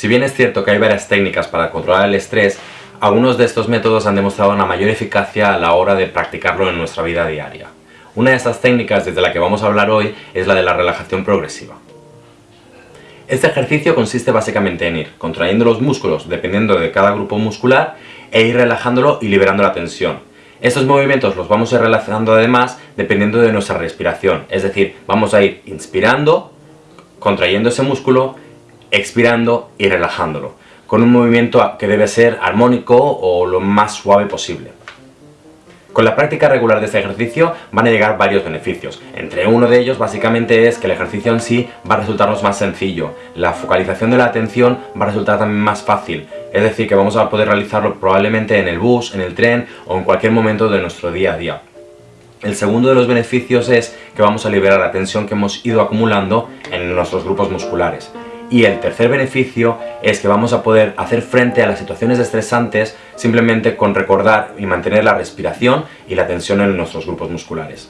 Si bien es cierto que hay varias técnicas para controlar el estrés, algunos de estos métodos han demostrado una mayor eficacia a la hora de practicarlo en nuestra vida diaria. Una de estas técnicas desde la que vamos a hablar hoy es la de la relajación progresiva. Este ejercicio consiste básicamente en ir contrayendo los músculos dependiendo de cada grupo muscular e ir relajándolo y liberando la tensión. Estos movimientos los vamos a ir realizando además dependiendo de nuestra respiración, es decir, vamos a ir inspirando, contrayendo ese músculo, expirando y relajándolo con un movimiento que debe ser armónico o lo más suave posible. Con la práctica regular de este ejercicio van a llegar varios beneficios. Entre uno de ellos básicamente es que el ejercicio en sí va a resultarnos más sencillo. La focalización de la atención va a resultar también más fácil. Es decir, que vamos a poder realizarlo probablemente en el bus, en el tren o en cualquier momento de nuestro día a día. El segundo de los beneficios es que vamos a liberar la tensión que hemos ido acumulando en nuestros grupos musculares. Y el tercer beneficio es que vamos a poder hacer frente a las situaciones estresantes simplemente con recordar y mantener la respiración y la tensión en nuestros grupos musculares.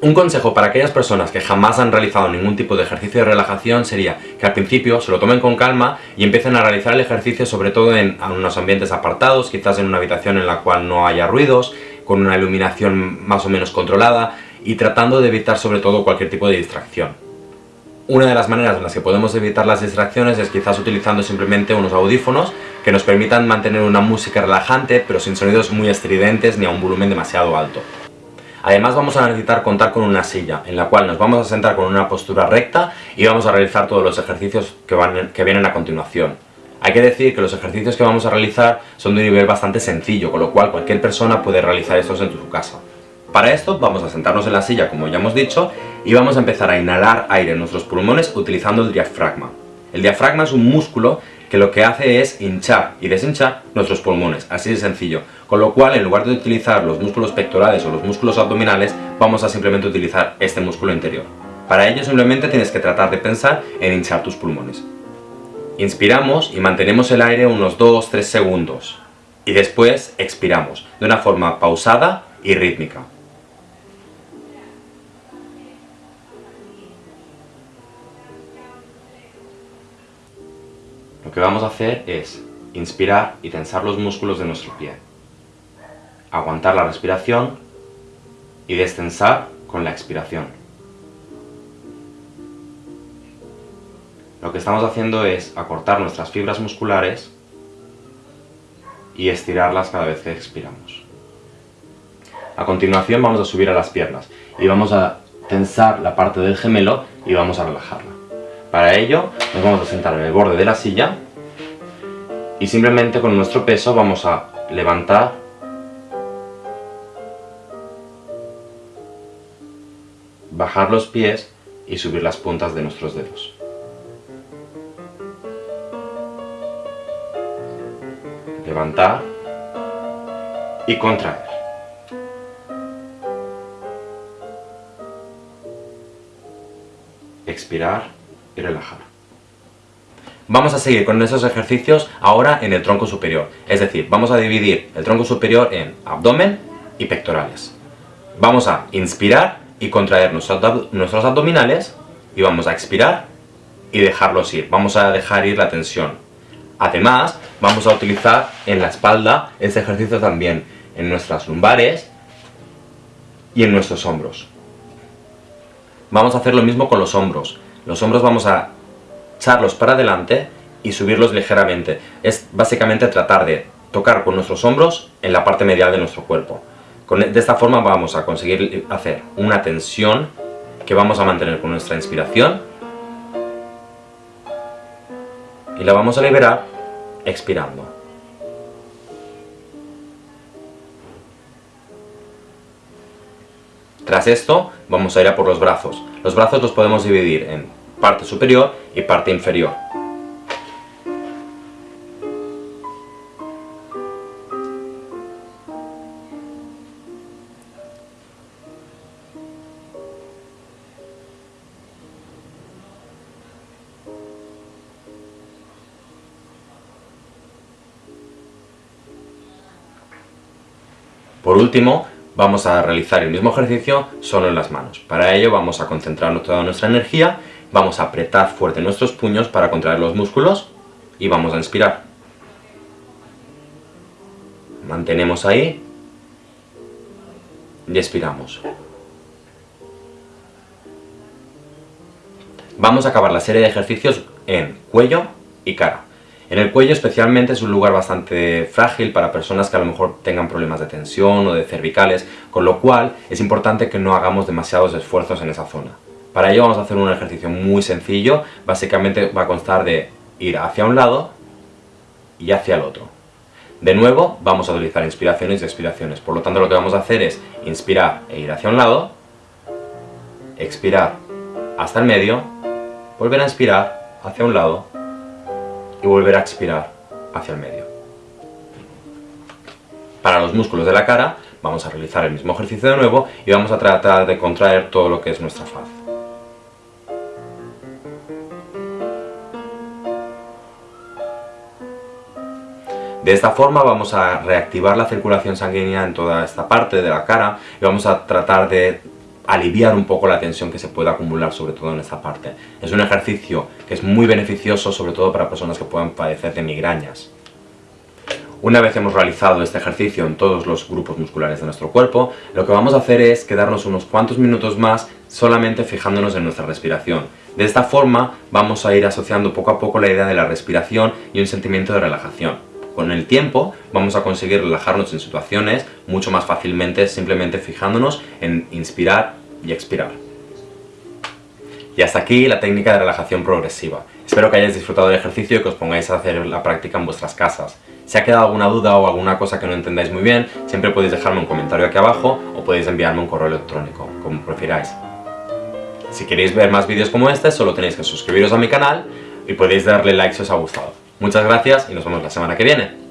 Un consejo para aquellas personas que jamás han realizado ningún tipo de ejercicio de relajación sería que al principio se lo tomen con calma y empiecen a realizar el ejercicio sobre todo en unos ambientes apartados, quizás en una habitación en la cual no haya ruidos, con una iluminación más o menos controlada y tratando de evitar sobre todo cualquier tipo de distracción. Una de las maneras en las que podemos evitar las distracciones es quizás utilizando simplemente unos audífonos que nos permitan mantener una música relajante pero sin sonidos muy estridentes ni a un volumen demasiado alto. Además vamos a necesitar contar con una silla, en la cual nos vamos a sentar con una postura recta y vamos a realizar todos los ejercicios que, van, que vienen a continuación. Hay que decir que los ejercicios que vamos a realizar son de un nivel bastante sencillo, con lo cual cualquier persona puede realizar estos en su casa. Para esto vamos a sentarnos en la silla, como ya hemos dicho, y vamos a empezar a inhalar aire en nuestros pulmones utilizando el diafragma. El diafragma es un músculo que lo que hace es hinchar y deshinchar nuestros pulmones, así de sencillo. Con lo cual, en lugar de utilizar los músculos pectorales o los músculos abdominales, vamos a simplemente utilizar este músculo interior. Para ello simplemente tienes que tratar de pensar en hinchar tus pulmones. Inspiramos y mantenemos el aire unos 2-3 segundos. Y después expiramos, de una forma pausada y rítmica. Lo que vamos a hacer es inspirar y tensar los músculos de nuestro pie. Aguantar la respiración y destensar con la expiración. Lo que estamos haciendo es acortar nuestras fibras musculares y estirarlas cada vez que expiramos. A continuación vamos a subir a las piernas y vamos a tensar la parte del gemelo y vamos a relajarla. Para ello nos vamos a sentar en el borde de la silla y simplemente con nuestro peso vamos a levantar bajar los pies y subir las puntas de nuestros dedos. Levantar y contraer. Expirar y relajar. Vamos a seguir con esos ejercicios ahora en el tronco superior, es decir, vamos a dividir el tronco superior en abdomen y pectorales. Vamos a inspirar y contraer nuestros abdominales y vamos a expirar y dejarlos ir, vamos a dejar ir la tensión. Además, vamos a utilizar en la espalda este ejercicio también, en nuestras lumbares y en nuestros hombros. Vamos a hacer lo mismo con los hombros. Los hombros vamos a echarlos para adelante y subirlos ligeramente. Es básicamente tratar de tocar con nuestros hombros en la parte medial de nuestro cuerpo. E, de esta forma vamos a conseguir hacer una tensión que vamos a mantener con nuestra inspiración y la vamos a liberar expirando. Tras esto, vamos a ir a por los brazos. Los brazos los podemos dividir en parte superior y parte inferior. Por último, vamos a realizar el mismo ejercicio solo en las manos. Para ello vamos a concentrar toda nuestra energía, vamos a apretar fuerte nuestros puños para contraer los músculos y vamos a inspirar. Mantenemos ahí y expiramos. Vamos a acabar la serie de ejercicios en cuello y cara. En el cuello especialmente es un lugar bastante frágil para personas que a lo mejor tengan problemas de tensión o de cervicales, con lo cual es importante que no hagamos demasiados esfuerzos en esa zona. Para ello vamos a hacer un ejercicio muy sencillo, básicamente va a constar de ir hacia un lado y hacia el otro. De nuevo, vamos a utilizar inspiraciones y expiraciones, por lo tanto lo que vamos a hacer es inspirar e ir hacia un lado, expirar hasta el medio, volver a inspirar hacia un lado y volver a expirar hacia el medio. Para los músculos de la cara, vamos a realizar el mismo ejercicio de nuevo y vamos a tratar de contraer todo lo que es nuestra faz. De esta forma vamos a reactivar la circulación sanguínea en toda esta parte de la cara y vamos a tratar de aliviar un poco la tensión que se puede acumular sobre todo en esta parte. Es un ejercicio que es muy beneficioso sobre todo para personas que puedan padecer de migrañas. Una vez hemos realizado este ejercicio en todos los grupos musculares de nuestro cuerpo, lo que vamos a hacer es quedarnos unos cuantos minutos más solamente fijándonos en nuestra respiración. De esta forma vamos a ir asociando poco a poco la idea de la respiración y un sentimiento de relajación. Con el tiempo vamos a conseguir relajarnos en situaciones mucho más fácilmente simplemente fijándonos en inspirar y expirar. Y hasta aquí la técnica de relajación progresiva. Espero que hayáis disfrutado del ejercicio y que os pongáis a hacer la práctica en vuestras casas. Si ha quedado alguna duda o alguna cosa que no entendáis muy bien, siempre podéis dejarme un comentario aquí abajo o podéis enviarme un correo electrónico, como prefiráis. Si queréis ver más vídeos como este, solo tenéis que suscribiros a mi canal y podéis darle like si os ha gustado. Muchas gracias y nos vemos la semana que viene.